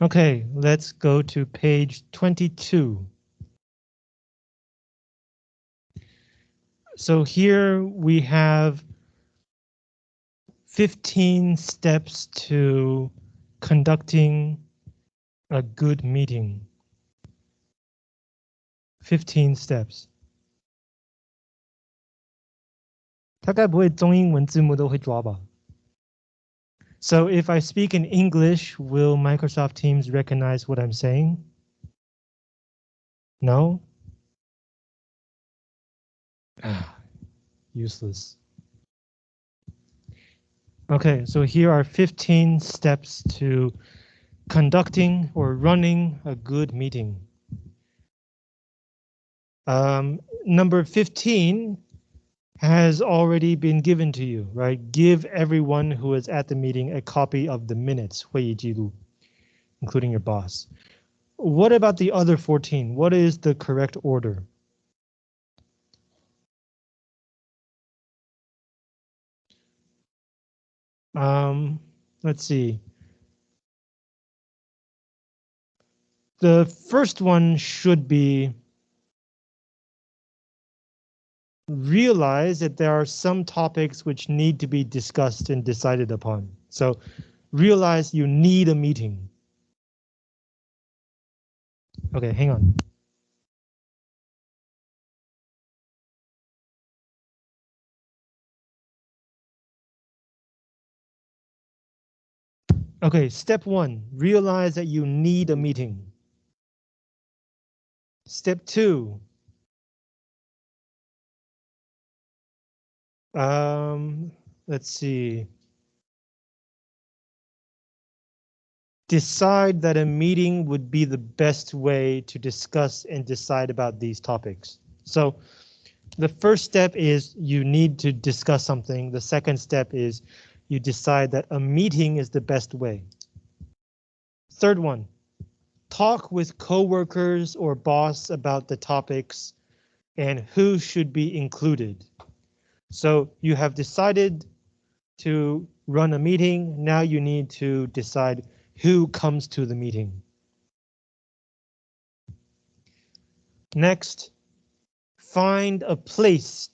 Okay, let's go to page 22. So here we have 15 steps to conducting a good meeting. 15 steps. 大概不会中英文字幕都会抓吧? So if I speak in English, will Microsoft Teams recognize what I'm saying? No? Useless. Okay, so here are 15 steps to conducting or running a good meeting. Um, number 15 has already been given to you, right? Give everyone who is at the meeting a copy of the minutes, 会议记录, including your boss. What about the other 14? What is the correct order? Um, let's see. The first one should be realize that there are some topics which need to be discussed and decided upon. So realize you need a meeting. Okay, hang on. Okay, step one, realize that you need a meeting. Step two. Um, let's see. Decide that a meeting would be the best way to discuss and decide about these topics. So the first step is you need to discuss something. The second step is you decide that a meeting is the best way. Third one, talk with coworkers or boss about the topics and who should be included. So you have decided to run a meeting. Now you need to decide who comes to the meeting. Next, find a place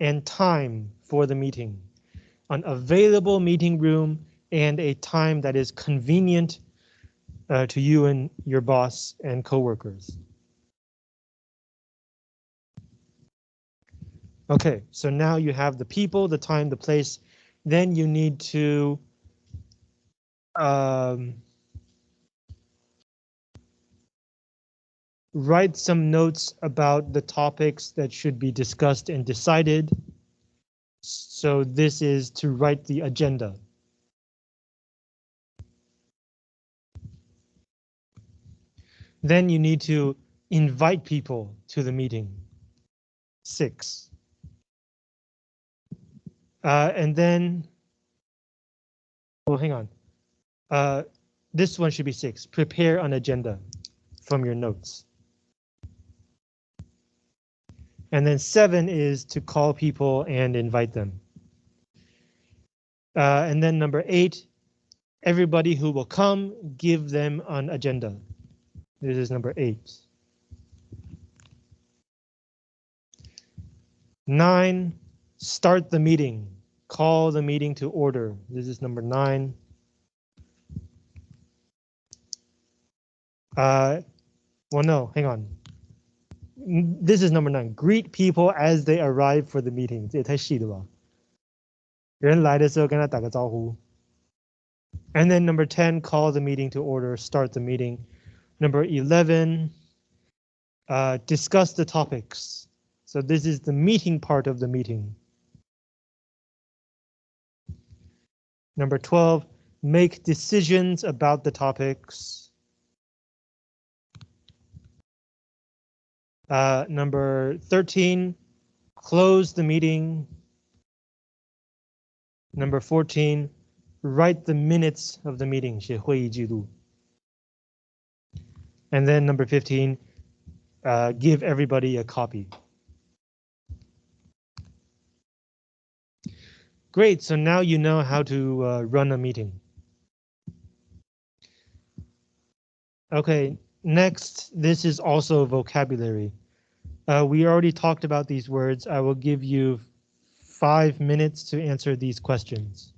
and time for the meeting an available meeting room, and a time that is convenient uh, to you and your boss and coworkers. Okay, so now you have the people, the time, the place. Then you need to um, write some notes about the topics that should be discussed and decided. So this is to write the agenda. Then you need to invite people to the meeting. Six. Uh, and then, oh, hang on. Uh, this one should be six. Prepare an agenda from your notes. And then seven is to call people and invite them. Uh, and then number eight, everybody who will come, give them an agenda. This is number eight. Nine, start the meeting. Call the meeting to order. This is number nine. Uh, well, no, hang on this is number nine. Greet people as they arrive for the meeting. 这也太细了吧！人来的时候跟他打个招呼。And then number 10, call the meeting to order, start the meeting. Number 11, uh, discuss the topics. So this is the meeting part of the meeting. Number 12, make decisions about the topics. Uh, number 13, close the meeting. Number 14, write the minutes of the meeting, 写会议记录. And then number 15, uh, give everybody a copy. Great, so now you know how to uh, run a meeting. Okay, next, this is also vocabulary. Uh, we already talked about these words. I will give you five minutes to answer these questions.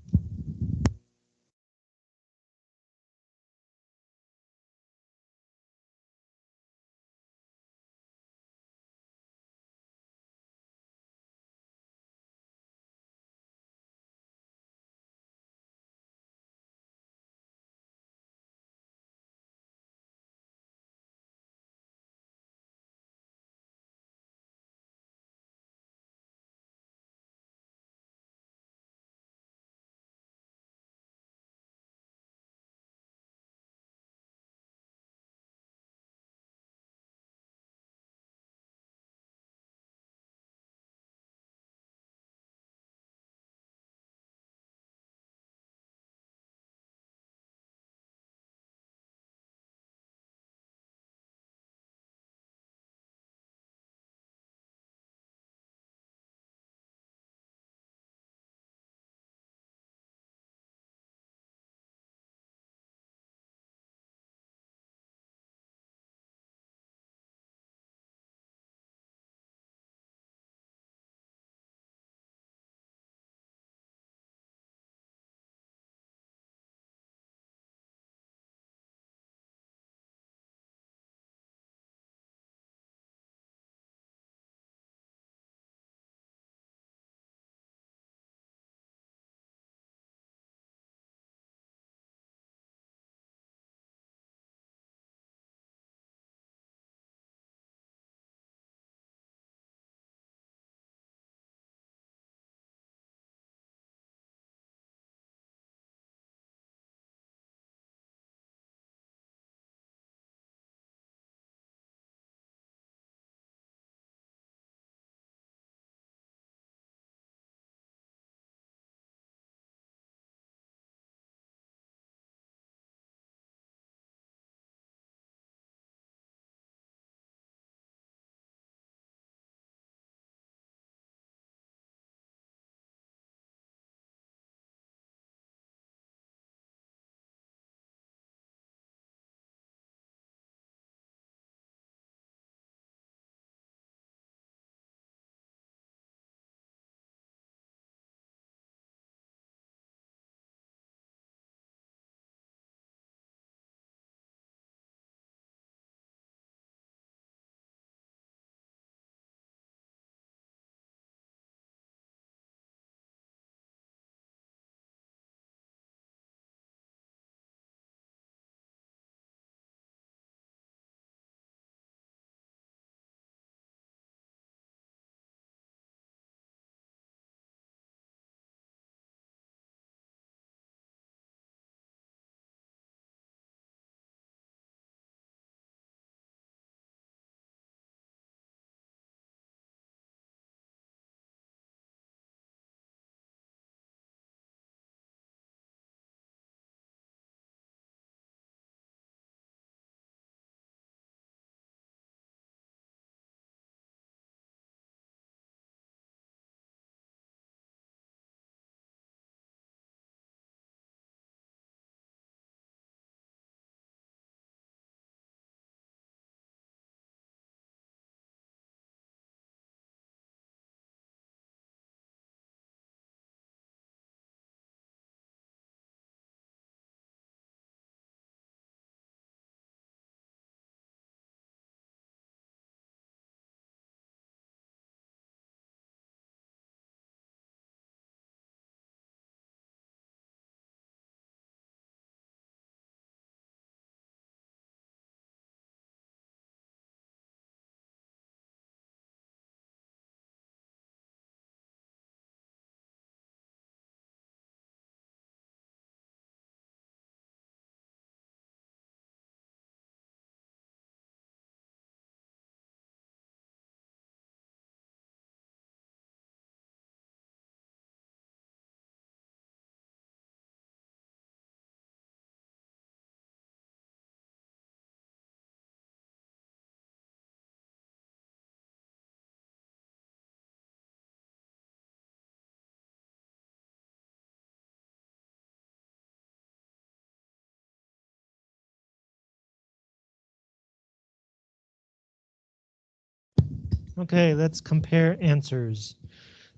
Okay, let's compare answers.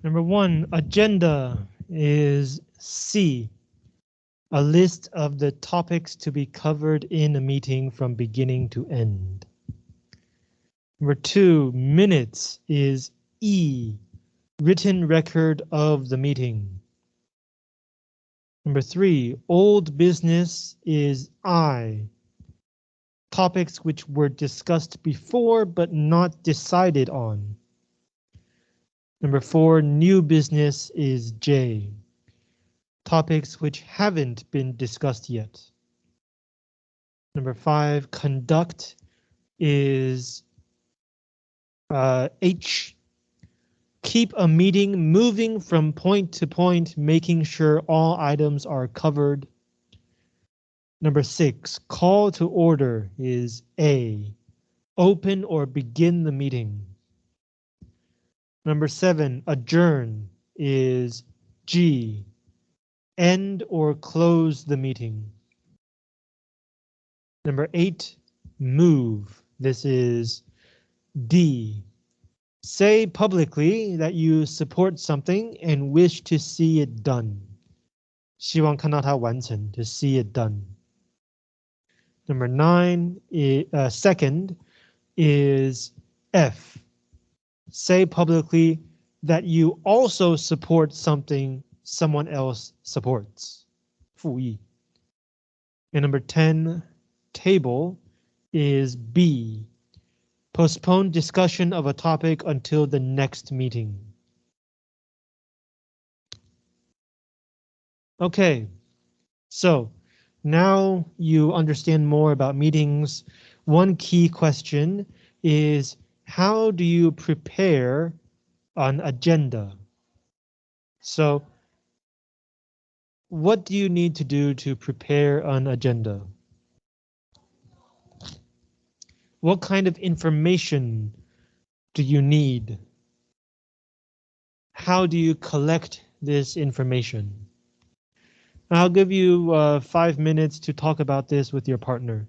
Number one, agenda is C. A list of the topics to be covered in a meeting from beginning to end. Number two, minutes is E. Written record of the meeting. Number three, old business is I. Topics which were discussed before but not decided on. Number four, new business is J. Topics which haven't been discussed yet. Number five, conduct is uh, H. Keep a meeting moving from point to point, making sure all items are covered. Number six, call to order is A. Open or begin the meeting. Number seven, adjourn is G. End or close the meeting. Number eight, move. This is D. Say publicly that you support something and wish to see it done. 希望看到它完成, to see it done. Number nine, uh, second is F. Say publicly that you also support something someone else supports. 复议. And number 10, table is B. Postpone discussion of a topic until the next meeting. Okay, so now you understand more about meetings. One key question is how do you prepare an agenda? So what do you need to do to prepare an agenda? What kind of information do you need? How do you collect this information? I'll give you uh, five minutes to talk about this with your partner.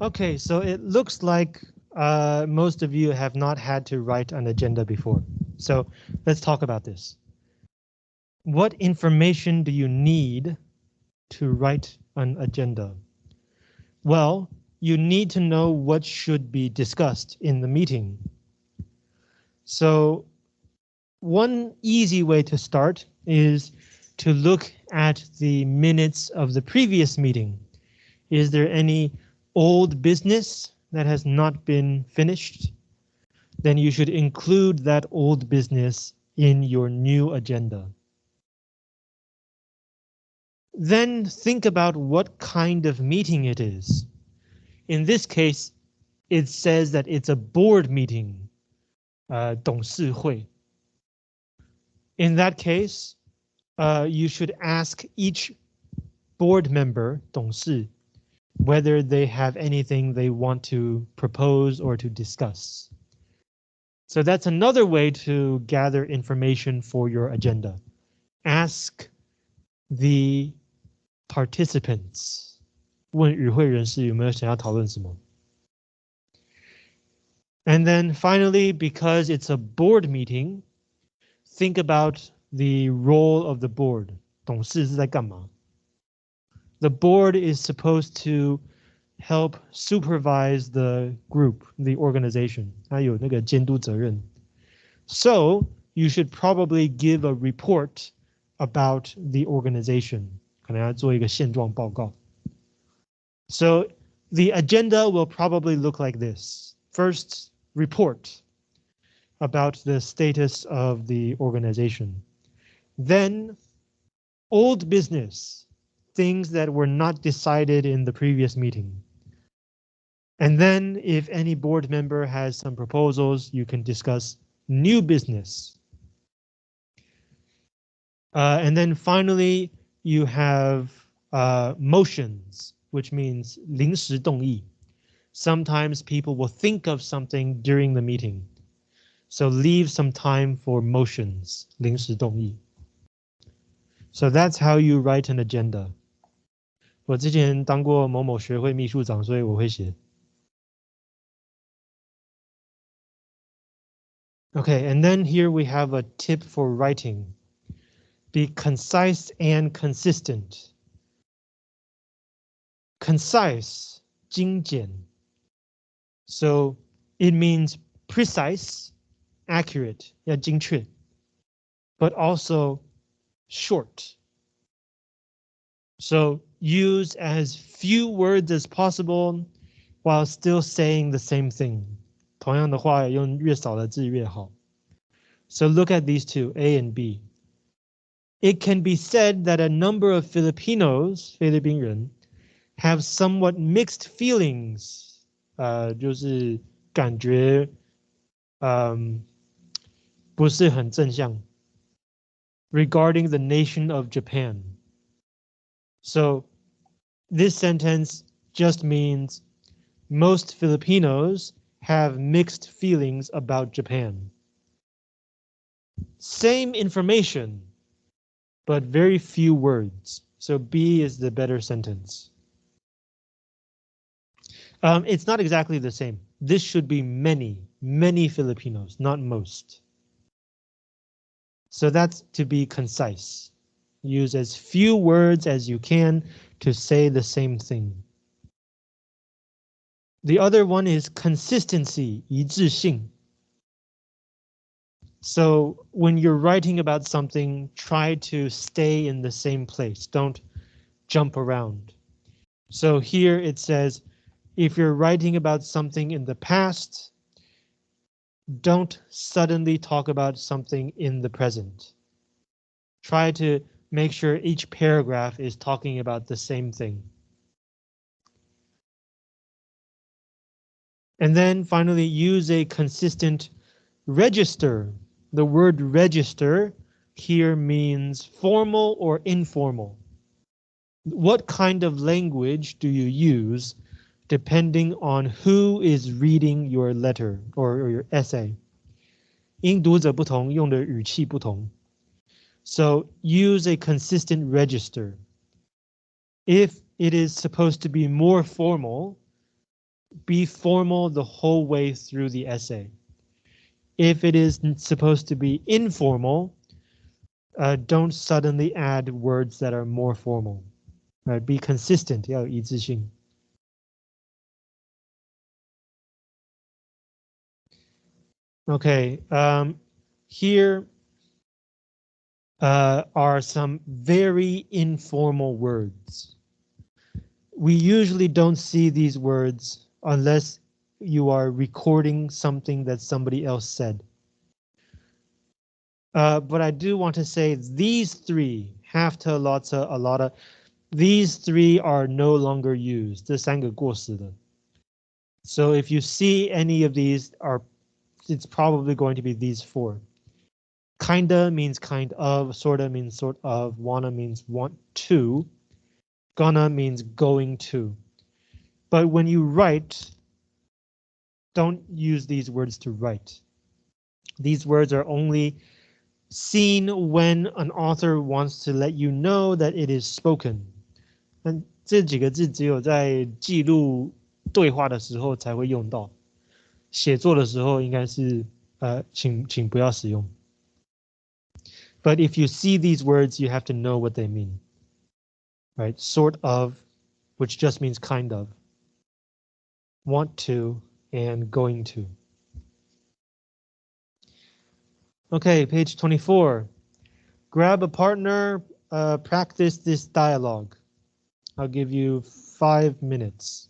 Okay, so it looks like uh, most of you have not had to write an agenda before. So let's talk about this. What information do you need to write an agenda? Well, you need to know what should be discussed in the meeting. So one easy way to start is to look at the minutes of the previous meeting. Is there any old business that has not been finished, then you should include that old business in your new agenda. Then think about what kind of meeting it is. In this case, it says that it's a board meeting, uh, 董事会. In that case, uh, you should ask each board member, 董事, whether they have anything they want to propose or to discuss. So that's another way to gather information for your agenda. Ask the participants. 问与会人士有没有想要讨论什么? And then finally, because it's a board meeting, think about the role of the board. 董事是在干嘛? The board is supposed to help supervise the group, the organization. So you should probably give a report about the organization. So the agenda will probably look like this. First, report about the status of the organization. Then, old business things that were not decided in the previous meeting. And then if any board member has some proposals, you can discuss new business. Uh, and then finally, you have uh, motions, which means 临时动议. Sometimes people will think of something during the meeting. So leave some time for motions, 临时动议. So that's how you write an agenda. 我之前当过某某学会秘书长，所以我会写。Okay, and then here we have a tip for writing. Be concise and consistent. Concise, 精简. So it means precise, accurate, 要精确, but also short. So use as few words as possible while still saying the same thing. 同样的话用越少的字越好. So look at these two, A and B. It can be said that a number of Filipinos, 菲律宾人, have somewhat mixed feelings. 呃，就是感觉，嗯，不是很正向。Regarding the nation of Japan. So this sentence just means most Filipinos have mixed feelings about Japan. Same information, but very few words. So B is the better sentence. Um, it's not exactly the same. This should be many, many Filipinos, not most. So that's to be concise. Use as few words as you can to say the same thing. The other one is consistency, 一致性. So when you're writing about something, try to stay in the same place. Don't jump around. So here it says, if you're writing about something in the past, don't suddenly talk about something in the present. Try to make sure each paragraph is talking about the same thing. And then finally use a consistent register. The word register here means formal or informal. What kind of language do you use depending on who is reading your letter or, or your essay? 因读者不同，用的语气不同。 So use a consistent register. If it is supposed to be more formal, be formal the whole way through the essay. If it is supposed to be informal, uh, don't suddenly add words that are more formal. Right, be consistent, 要一致性. Okay, um, here uh, are some very informal words. We usually don't see these words unless you are recording something that somebody else said. Uh, but I do want to say these three, have to, lots of, a lot of, these three are no longer used. 这三个过时的. So if you see any of these are, it's probably going to be these four. Kinda means kind of, sorta means sort of, wanna means want to, gonna means going to. But when you write, don't use these words to write. These words are only seen when an author wants to let you know that it is spoken. 那这几个字只有在记录对话的时候才会用到，写作的时候应该是呃，请请不要使用。 But if you see these words, you have to know what they mean. Right, sort of, which just means kind of want to, and going to. Okay, page 24. Grab a partner, uh, practice this dialogue. I'll give you five minutes.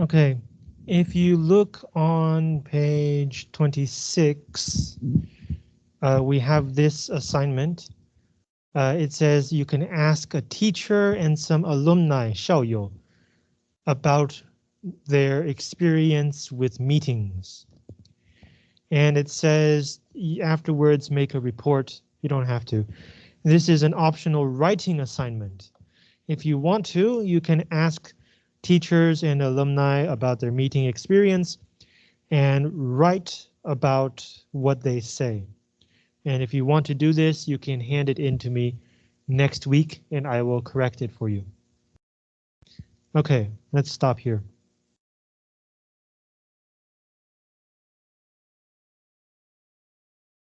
Okay, if you look on page 26, uh, we have this assignment. Uh, it says you can ask a teacher and some alumni, 校友, about their experience with meetings. And it says afterwards make a report. You don't have to. This is an optional writing assignment. If you want to, you can ask teachers and alumni about their meeting experience and write about what they say. And if you want to do this, you can hand it in to me next week and I will correct it for you. Okay, let's stop here.